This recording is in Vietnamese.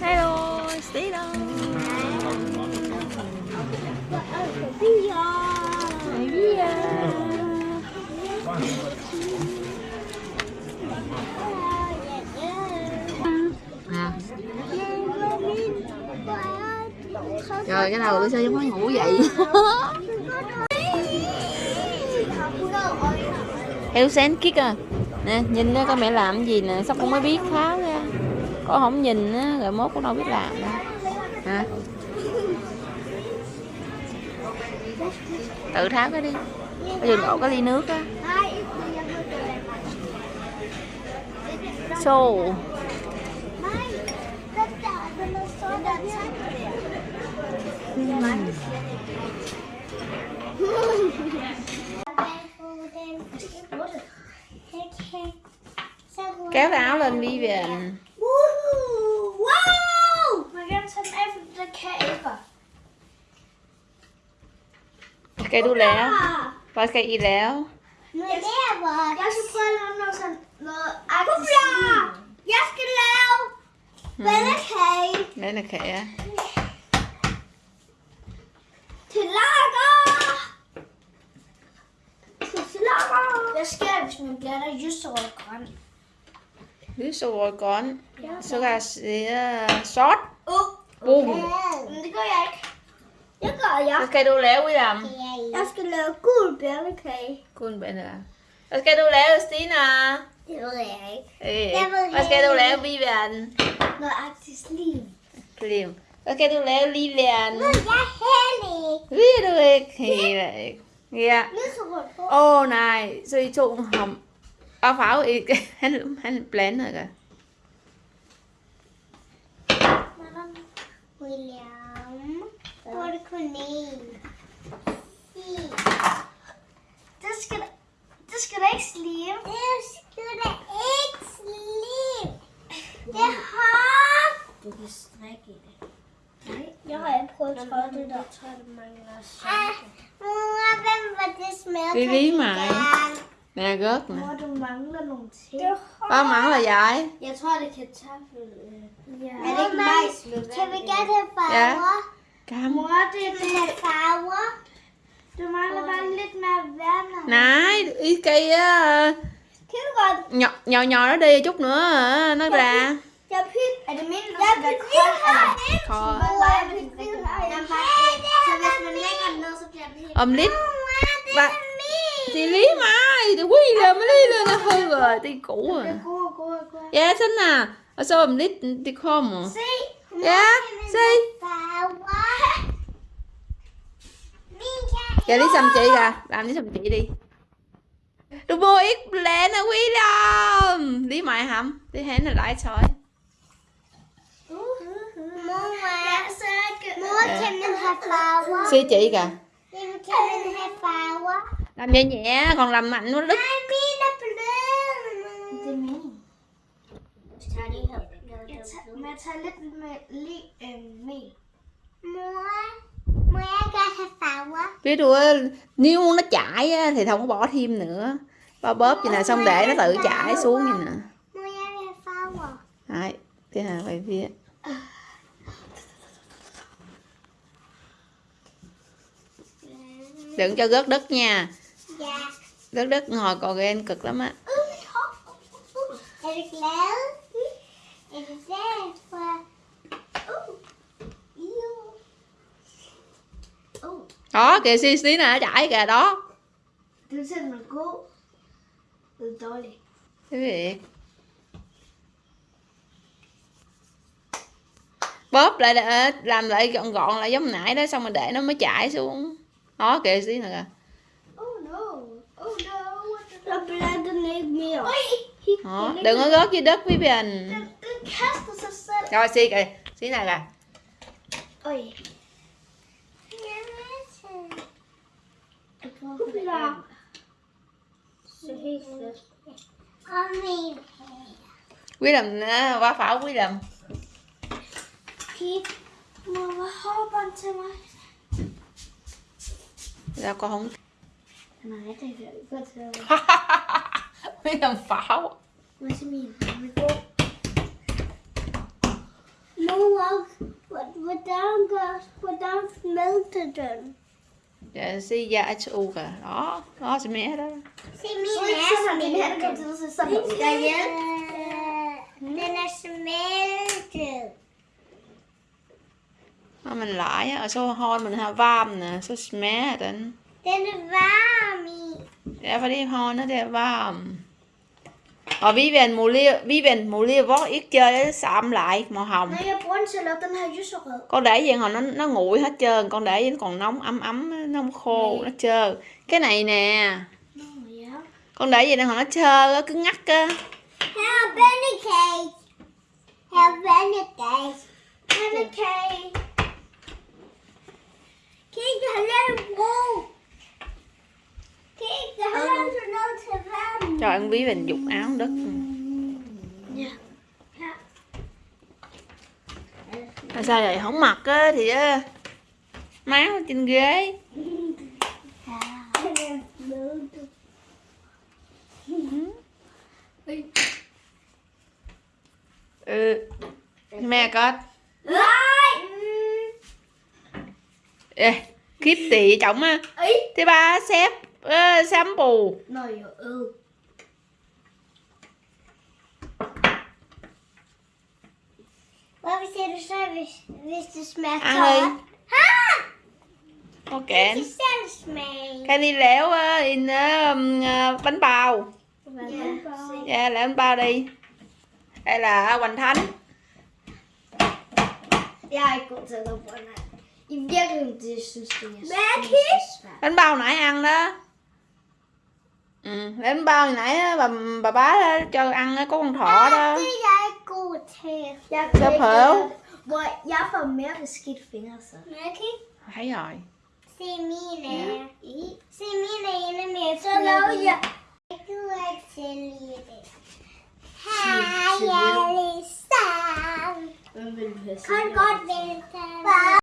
Hello. À. Trời cái đầu tôi sao giống có ngủ vậy? Hello Sen Kick à Nè, nhìn đó con mẹ làm gì nè, Sao con mới biết tháo ra. Có không nhìn á, Rồi mốt cũng đâu biết làm. Đâu Hả? Tự tháo cái đi. Bây giờ đổ cái ly nước á. So Kéo cái áo lên đi về Wow! Man kan ta efter kæber. Skal du lære? Hvad skal I lære? Noget lever. Jeg skal prøve at lave noget sådan noget aktivt. Jeg skal lave vandkage Mandekage til lager. Hvad sker der, hvis man blander lyserød grøn? Lyserød grøn Så kan jeg se sort Uh. Bum Men det gør jeg ikke. Det gør jeg. Hvad skal du lave William? Jeg skal lave gul bjørnekage. Kun Benne Hvad skal du lave Stina? Det ved jeg ikke. Øh, Jeg ved Hvad skal du ikke. lave Vivian? Noget aktivt liv. Klim Hvad skal du lave Lilian? Jeg er heldig. Ved du ikke? Helt ikke Ja. Åh oh, nej Så I to ham Og farve ikke Han, han blander ikke William. Hvor er det kun én? Det skal det skal da ikke slive. Det skal da ikke slive. Det har... Du kan strikke i det. Nej, jeg har det det det smed Det er lige mig. Nè rớt nè Mor, du mangler nogle ting. Hvad mangler jeg? Jeg tror, det kan kartoffel. Ja. Er det ikke majs med Kan vi have Ja. farver? Cam Mor, det er farver. Du mangler bare lidt mere vand. Này ý godt? nhỏ nhỏ nhỏ nó đi chút nữa hả, nó ra Lidt det Hvad? thì lý mai thì quý là mới lý lên nó hư rồi thì cũ rồi dạ xin nè? Ở sau om lidt thì kommer Se. Ja, se. Farver. Min kan dạ lý xăm chị kìa. Làm lý xăm chị đi. Du mua ít lẹ nè quý lắm. Lý mại hầm lý hẹn là lại thôi Mor, suy chị kìa. Làm nhẹ nhẹ còn làm mạnh nó đứt have farver? biết du nếu nó chảy á, thì không có bỏ thêm nữa. Bao bóp vậy nè xong để nó tự chảy xuống vậy nè. Farver? Đấy, cái này phải viết đừng cho rớt đất nha Ja. rớt đất ngồi còn ghen cực lắm á. Uh. Iu. Uh. đó kìa xí xí nè chảy kìa đó cái việc bóp lại để làm lại gọn gọn lại giống nãy đó xong rồi để nó mới chảy xuống đó kìa xí nè kìa. Oh no. Oh đó. đừng có rớt dưới đất với bình rồi xí kìa. Xí nè kìa. Ind quý làm ờ, qua phảo quý làm. Mor, hvad håber til mig? ra con không Nej, det kan jeg ikke godt til mig. quý làm phảo Hvad er min? Mor, hvordan gør, hvordan smelter den? Dạ, si da su kìa. Đó, đó sẽ mẹ đó. Se min er min han kom til at se sådan ud derhjemme. Den er smeltet. Når mình lại og så hånd mình har varm nè, så smager den. Den er varm i. Det hånden det varm. Og vi vend mulige, vi vend mulige hvor ikke chơi det sạm lại màu hồng. Når jeg bruger den til at lave den her lyserød. Con để vậy hồi nó nó nguội hết trơn, con để vậy nó còn nóng ấm ấm nó không khô nó trơn. Cái này nè, ja. con để vậy nó hồi nó trơ á, cứ ngắt á. Her er pandekage. Her er pandekage. Pandekage. Kig, jeg har lavet brug. Kig, jeg har lavet sådan noget til Trời ăn bí mình dục áo đất. Ja. Her. Mà sao vậy không mặc á thì á máu trên ghế. Ừ. Mẹ con. Ê, kiếp tị trọng á. Thứ ba xếp uh, sám bù. Nå jo, øh. Hvad vil siger du så, hvis, tørt? đi. Ha! Ok. Cái đi léo uh, in uh, uh, bánh bao. Dạ, làm bánh bao đi. Đây là Hoành Thánh. Jeg ikke god til at lave boller. I virkeligheden, det synes det er Hvad, så svært. Bánh bao nãy ăn đó. Ừ, bánh bao hồi nãy á, bà bà bá cho ăn á, có con thỏ đó. Er jeg. Jeg Så prøv. Hvor jeg får mere beskidt fingre så. Okay. Thấy rồi. Se mine. Se mine inde med Så laver jeg. Jeg gider ikke til lige det. Hej, Alisa. Kan godt vente.